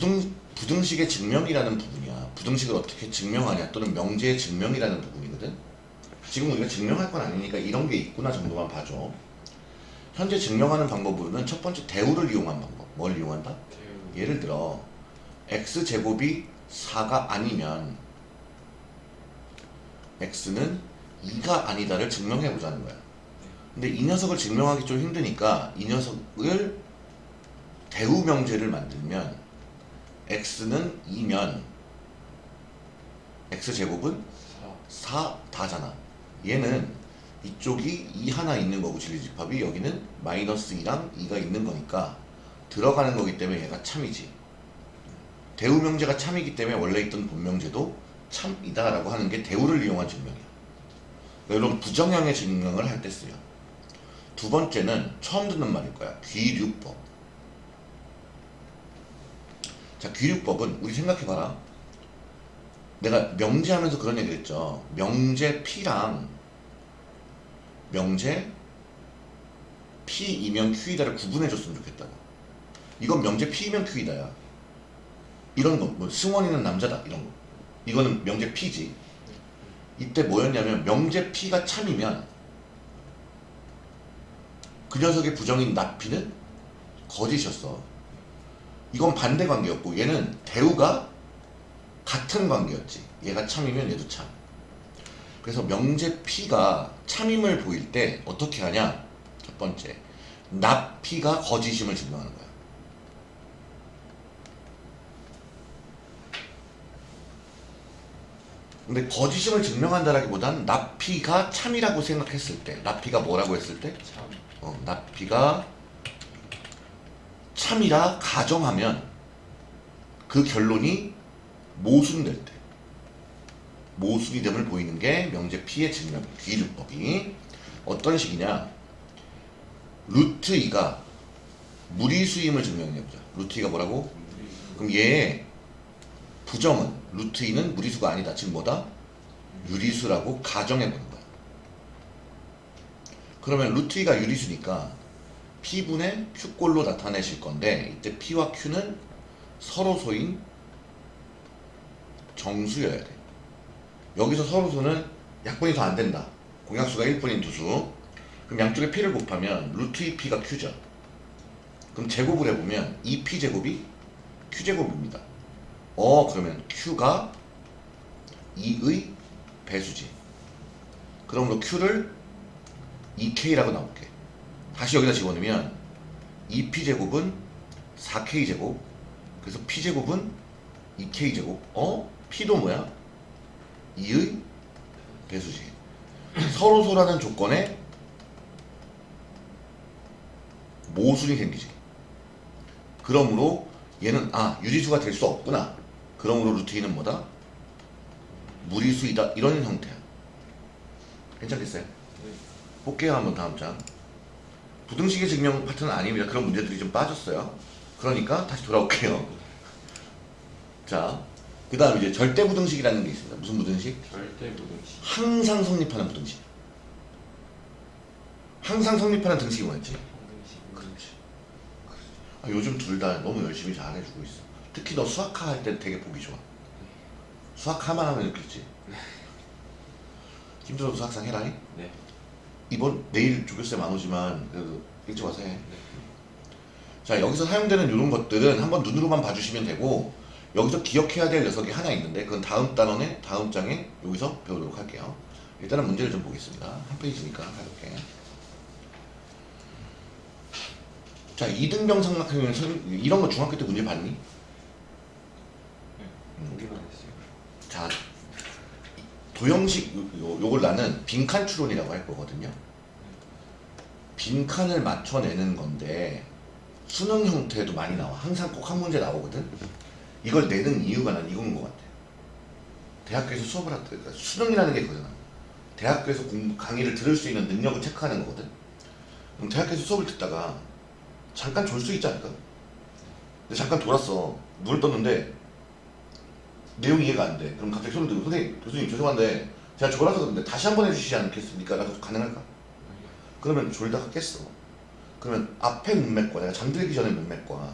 부등, 부등식의 증명이라는 부분이야. 부등식을 어떻게 증명하냐 또는 명제의 증명이라는 부분이거든. 지금 우리가 증명할 건 아니니까 이런 게 있구나 정도만 봐줘. 현재 증명하는 방법으로는 첫 번째 대우를 이용한 방법. 뭘 이용한다? 대우. 예를 들어 x제곱이 4가 아니면 x는 2가 아니다를 증명해 보자는 거야. 근데 이 녀석을 증명하기 좀 힘드니까 이 녀석을 대우 명제를 만들면 x는 2면 x제곱은 4. 4 다잖아. 얘는 이쪽이 2 하나 있는 거고 진리집합이 여기는 마이너스 2랑 2가 있는 거니까 들어가는 거기 때문에 얘가 참이지. 대우 명제가 참이기 때문에 원래 있던 본명제도 참이다 라고 하는 게 대우를 이용한 증명이야. 그러니까 이런 부정형의 증명을 할 때 쓰여. 두 번째는 처음 듣는 말일 거야. 귀류법. 자, 귀류법은 우리 생각해봐라. 내가 명제하면서 그런 얘기를 했죠. 명제 P랑 명제 P이면 Q이다를 구분해줬으면 좋겠다고. 이건 명제 P이면 Q이다야. 이런 거, 뭐 승원이는 남자다 이런 거. 이거는 명제 P지. 이때 뭐였냐면 명제 P가 참이면 그 녀석의 부정인 나피는 거짓이었어. 이건 반대 관계였고 얘는 대우가 같은 관계였지. 얘가 참이면 얘도 참. 그래서 명제 P가 참임을 보일 때 어떻게 하냐? 첫 번째, 납P가 거짓임을 증명하는 거야. 근데 거짓임을 증명한다라기보단 납P가 참이라고 생각했을 때, 납P가 뭐라고 했을 때, 참. 어, 납P가 참이라 가정하면 그 결론이 모순될 때 모순이 됨을 보이는 게 명제 P의 증명 귀류법이. 어떤 식이냐? 루트 2가 무리수임을 증명해보자. 루트 2가 뭐라고? 그럼 얘의 부정은 루트 2는 무리수가 아니다. 즉 뭐다? 유리수라고 가정해보는 거야. 그러면 루트 2가 유리수니까 P분의 Q꼴로 나타내실 건데 이때 P와 Q는 서로소인 정수여야 돼. 여기서 서로소는 약분이 더 안 된다. 공약수가 1분인 두수. 그럼 양쪽에 P를 곱하면 루트 2P가 Q죠. 그럼 제곱을 해보면 2P제곱이 Q제곱입니다. 어 그러면 Q가 2의 배수지. 그러므로 Q를 2K라고 나올게. 다시 여기다 집어넣으면 2p제곱은 4k제곱 그래서 p제곱은 2k제곱 어? p도 뭐야? 2의 배수지 서로소라는 조건에 모순이 생기지 그러므로 얘는 아 유리수가 될 수 없구나 그러므로 루트 2는 뭐다? 무리수이다 이런 형태야 괜찮겠어요? 네. 볼게요 한번 다음 장 부등식의 증명 파트는 아닙니다. 그런 문제들이 좀 빠졌어요. 그러니까 다시 돌아올게요. 자 그 다음 이제 절대 부등식이라는 게 있습니다. 무슨 부등식? 절대 부등식. 항상 성립하는 부등식. 항상 성립하는 등식이 뭐였지? 그렇지. 아, 요즘 둘 다 너무 열심히 잘해주고 있어. 특히 너 수학화 할 때 되게 보기 좋아. 수학화만 하면 이렇겠지. 힘들어도 수학상 해라 네. 이번 내일 조교쌤 안 오지만 그래도 일찍 와서 해 네. 자 여기서 사용되는 이런 것들은 한번 눈으로만 봐주시면 되고 여기서 기억해야 될 녀석이 하나 있는데 그건 다음 단원의 다음 장에 여기서 배우도록 할게요 일단은 문제를 좀 보겠습니다 한 페이지니까 가볍게 자 이등병 선- 이런 거 중학교 때 문제 봤니? 보기만 했어요. 자 도형식 요, 요- 요걸 나는 빈칸 추론이라고 할 거거든요 빈칸을 맞춰내는 건데 수능 형태도 많이 나와 항상 꼭 한 문제 나오거든 이걸 내는 이유가 난 이건 것 같아 대학교에서 수업을 할때 그러니까 수능이라는 게 그거잖아 대학교에서 공- 강의를 들을 수 있는 능력을 체크하는 거거든 그럼 대학교에서 수업을 듣다가 잠깐 졸 수 있지 않을까? 근데 잠깐 돌았어 눈을 떴는데 내용이 이해가 안 돼. 그럼 갑자기 소리 들고 선생님, 교수님 죄송한데 제가 졸아서 그런데 다시 한 번 해주시지 않겠습니까? 라도 가능할까? 그러면 졸다가 깼어. 그러면 앞에 문맥과 내가 잠들기 전에 문맥과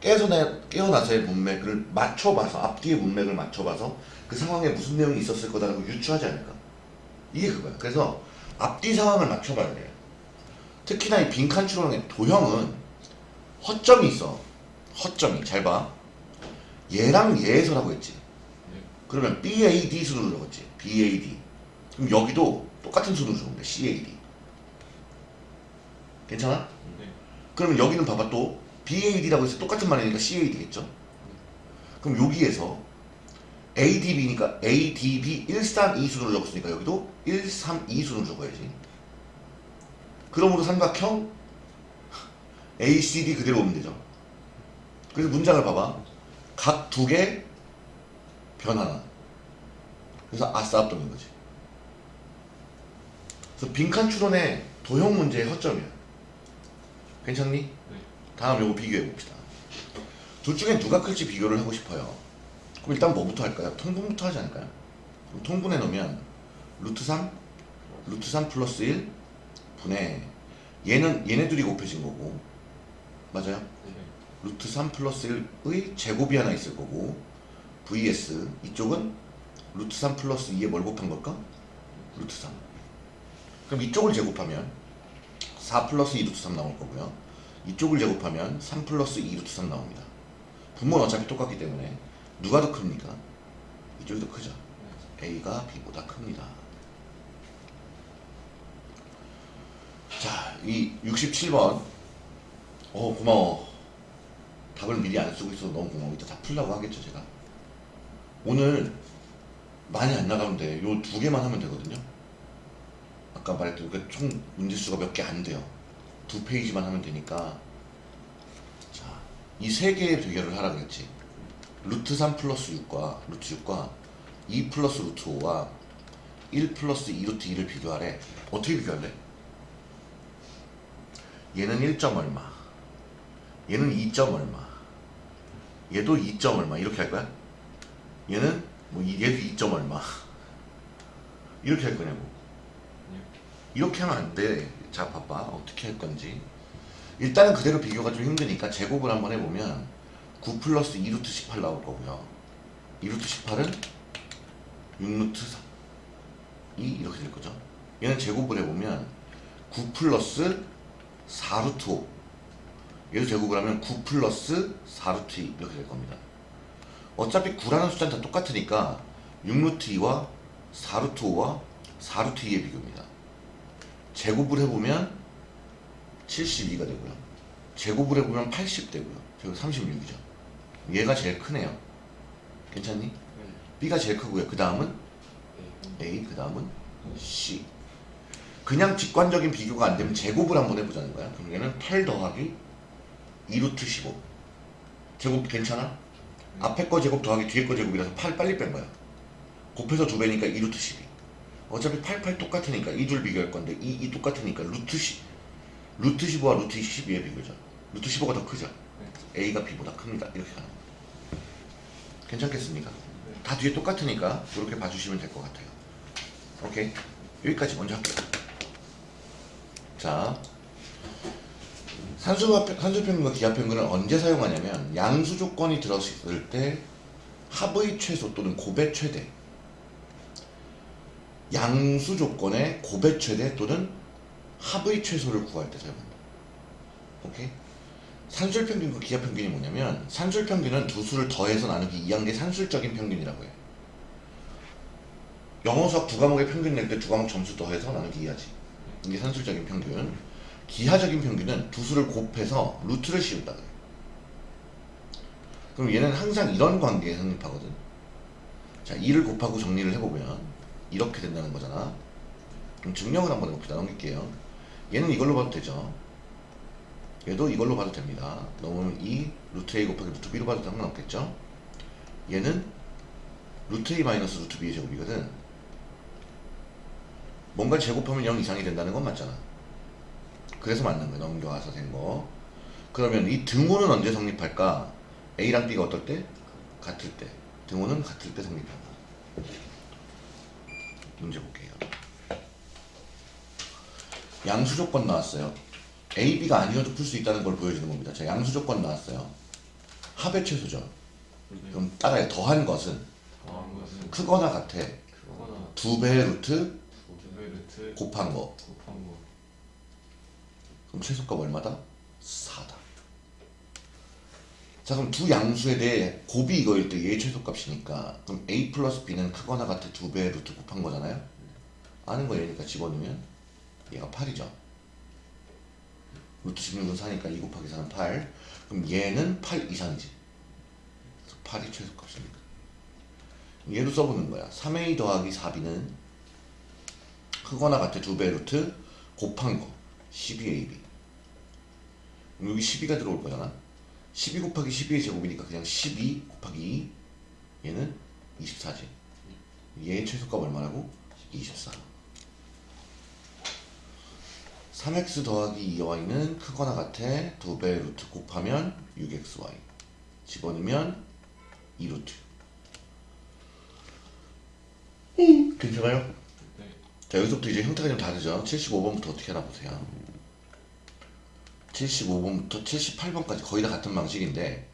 깨어나, 깨어나서의 문맥을 맞춰봐서 앞뒤의 문맥을 맞춰봐서 그 상황에 무슨 내용이 있었을 거다라고 유추하지 않을까? 이게 그거야. 그래서 앞뒤 상황을 맞춰봐야 돼요 특히나 이 빈칸 추론의 도형은 허점이 있어. 허점이. 잘봐. 얘랑 얘에서라고 했지. 네. 그러면 BAD 순으로 적었지. BAD 그럼 여기도 똑같은 순으로 적으면 돼 CAD 괜찮아? 네. 그러면 여기는 봐봐 또 BAD라고 해서 똑같은 말이니까 CAD겠죠? 그럼 여기에서 ADB니까 ADB 132 순으로 적었으니까 여기도 132 순으로 적어야지. 그러므로 삼각형 ACD 그대로 오면 되죠. 그래서 문장을 봐봐. 각 두 개 변 하나. 그래서 아싸합동인 거지. 그래서 빈칸 추론의 도형 문제의 허점이야. 괜찮니? 네. 다음 요거 비교해 봅시다. 둘 중에 누가 클지 비교를 하고 싶어요. 그럼 일단 뭐부터 할까요? 통분부터 하지 않을까요? 그럼 통분해 놓으면 루트 3, 루트 3 플러스 1 분의 얘는 얘네들이 곱해진 거고 맞아요? 네. 루트 3 플러스 1의 제곱이 하나 있을 거고 vs 이쪽은 루트 3 플러스 2에 뭘 곱한 걸까? 루트 3 그럼 이쪽을 제곱하면 4 플러스 2 루트 3 나올 거고요. 이쪽을 제곱하면 3 플러스 2 루트 3 나옵니다. 분모는 어차피 똑같기 때문에 누가 더 큽니까? 이쪽이 더 크죠. A가 B보다 큽니다. 자, 이 67번. 어 고마워. 답을 미리 안 쓰고 있어서 너무 고마워. 이따 다 풀라고 하겠죠 제가. 오늘 많이 안 나가면 돼 요 두 개만 하면 되거든요 아까 말했던 그 총 문제수가 몇 개 안 돼요. 두 페이지만 하면 되니까. 자 이 세 개의 비교를 하라 그랬지. 루트 3 플러스 6과 루트 6과 2 플러스 루트 5와 1 플러스 2 루트 2를 비교하래. 어떻게 비교할래? 얘는 1점 얼마? 얘는 2점 얼마? 얘도 2점 얼마? 이렇게 할 거야? 얘는 뭐 이- 얘도 2점 얼마? 이렇게 할 거냐고. 네. 이렇게 하면 안 돼. 자, 봐봐. 어떻게 할 건지. 일단은 그대로 비교가 좀 힘드니까 제곱을 한번 해보면 9 플러스 2루트 18 나올 거고요. 2루트 18은 6루트 3. 이 이렇게 될 거죠. 얘는 제곱을 해보면 9 플러스 4루트 5. 얘도 제곱을 하면 9 플러스 4루트 2 이렇게 될 겁니다. 어차피 9라는 숫자는 다 똑같으니까 6루트 2와 4루트 5와 4루트 2의 비교입니다. 제곱을 해보면 72가 되고요. 제곱을 해보면 80 되고요. 제곱 36이죠. 얘가 제일 크네요. 괜찮니? 네. B가 제일 크고요. 그 다음은 네. A, 그 다음은 C. 그냥 직관적인 비교가 안 되면 제곱을 한번 해보자는 거야. 그럼 얘는 8 더하기 2루트 15. 제곱 괜찮아? 앞에 거 제곱 더하기 뒤에 거 제곱이라서 8 빨리 뺀 거야. 곱해서 두 배니까 2루트 12. 어차피 8, 8 똑같으니까 이둘 비교할 건데 이, 이 똑같으니까 루트 10. 루트 15와 루트 12의 비교죠. 루트 15가 더 크죠. 네. A가 B보다 큽니다. 이렇게 가는 겁니다. 괜찮겠습니까? 네. 다 뒤에 똑같으니까 이렇게 봐주시면 될 것 같아요. 오케이 여기까지 먼저 할게요. 자 산수평균과 기하평균을 언제 사용하냐면 양수 조건이 들었을 때 합의 최소 또는 곱의 최대 양수 조건의 곱의 최대 또는 합의 최소를 구할 때 사용한다. 오케이? 산술 평균과 기하 평균이 뭐냐면 산술 평균은 두 수를 더해서 나누기 2한 게 산술적인 평균이라고 해요. 영어 수학 두 과목의 평균 낼 때 두 과목 점수 더해서 나누기 2하지. 이게 산술적인 평균. 기하적인 평균은 두 수를 곱해서 루트를 씌운다 그래. 그럼 얘는 항상 이런 관계에 성립하거든. 자, 2를 곱하고 정리를 해보면 이렇게 된다는 거잖아. 그럼 증명을 한번 해봅시다. 넘길게요. 얘는 이걸로 봐도 되죠. 얘도 이걸로 봐도 됩니다. 넘으면 2 루트 a 곱하기 루트 b로 봐도 상관없겠죠? 얘는 루트 a 마이너스 루트 b의 제곱이거든. 뭔가 제곱하면 0 이상이 된다는 건 맞잖아. 그래서 맞는 거야. 넘겨와서 된 거. 그러면 이 등호는 언제 성립할까? a랑 b가 어떨 때? 같을 때. 등호는 같을 때 성립한다. 문제 볼게요. 양수 조건 나왔어요. A, B가 아니어도 풀 수 있다는 걸 보여주는 겁니다. 자, 양수 조건 나왔어요. 합의 최소죠. 네. 그럼 따라해 더한 것은 더한 것은 크거나 같아. 크거나 두배 루트 루트 곱한 거. 곱한 거. 그럼 최소값 얼마다? 4다. 자 그럼 두 양수에 대해 곱이 이거일 때 얘의 최소값이니까 그럼 a 플러스 b는 크거나 같아 두 배 루트 곱한 거잖아요. 아는 거 얘니까 집어넣으면 얘가 8이죠. 루트 16은 4니까 2 곱하기 4는 8. 그럼 얘는 8 이상이지. 그래서 8이 최소값이니까. 얘도 써보는 거야. 3a 더하기 4b는 크거나 같아 두 배 루트 곱한 거 12ab. 그럼 여기 12가 들어올 거잖아. 12 곱하기 12의 제곱이니까 그냥 12 곱하기 2 얘는 24지. 얘의 최소값 얼마라고? 24. 3x 더하기 2y는 크거나 같아 두배 루트 곱하면 6xy 집어넣으면 2루트 음, 괜찮아요? 네. 자 여기서부터 이제 형태가 좀 다르죠 75번부터 어떻게 하나 보세요 75번부터 78번까지 거의 다 같은 방식인데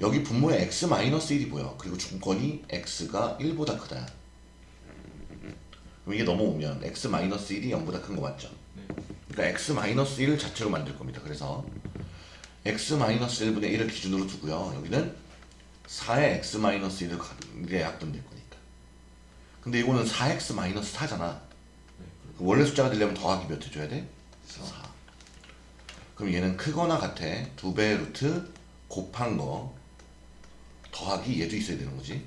여기 분모에 x-1이 보여. 그리고 중권이 x가 1보다 크다. 그럼 이게 넘어오면 x-1이 0보다 큰 거 맞죠? 네. 그러니까 x-1 자체로 만들 겁니다. 그래서 x-1분의 1을 기준으로 두고요. 여기는 4의 x-1을 이게 약분될 거니까. 근데 이거는 4x-4잖아. 그 원래 숫자가 되려면 더하기 몇 해줘야 돼? 4 그럼 얘는 크거나 같아? 두 배 루트 곱한 거 더하기 얘도 있어야 되는 거지?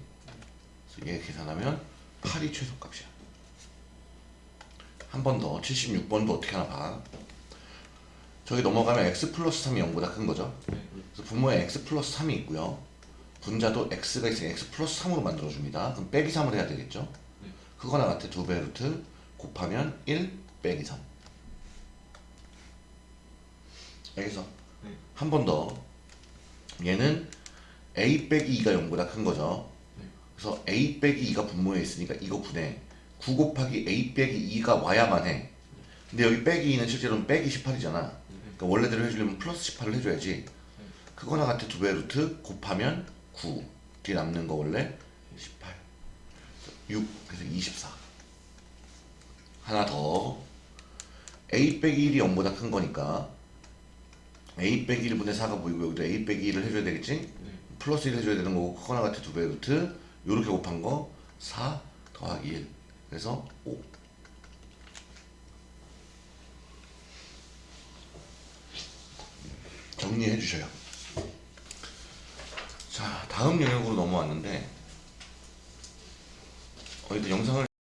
그래서 얘 계산하면 8이 최소값이야. 한 번 더 76번도 어떻게 하나 봐. 저기 넘어가면 x 플러스 3이 0보다 큰 거죠? 네. 그래서 분모에 x 플러스 3이 있고요. 분자도 x가 있으니 x 플러스 3으로 만들어줍니다. 그럼 빼기 3을 해야 되겠죠? 네. 그거나 같아 두 배 루트 곱하면 1 빼기 3 여기서 네. 한번 더. 얘는 a 빼기 2가 0보다 큰 거죠. 네. 그래서 a 빼기 2가 분모에 있으니까 이거 분해. 9 곱하기 a 빼기 2가 와야만 해. 근데 여기 빼기 2는 실제로는 빼기 18이잖아. 그러니까 원래대로 해주려면 플러스 18을 해줘야지. 그거나 같아 두배 루트 곱하면 9 뒤에 남는 거 원래 18 6 그래서 24 하나 더. A 빼기 1이 0보다 큰 거니까 a 빼기 1분의 4가 보이고 여기도 a 빼기 1을 해줘야 되겠지? 네. 플러스 1 해줘야 되는 거고 그거나 같아 두배 루트 요렇게 곱한 거 4 더하기 1 그래서 5 정리해 주셔요. 자 다음 영역으로 넘어왔는데 어, 일단 영상을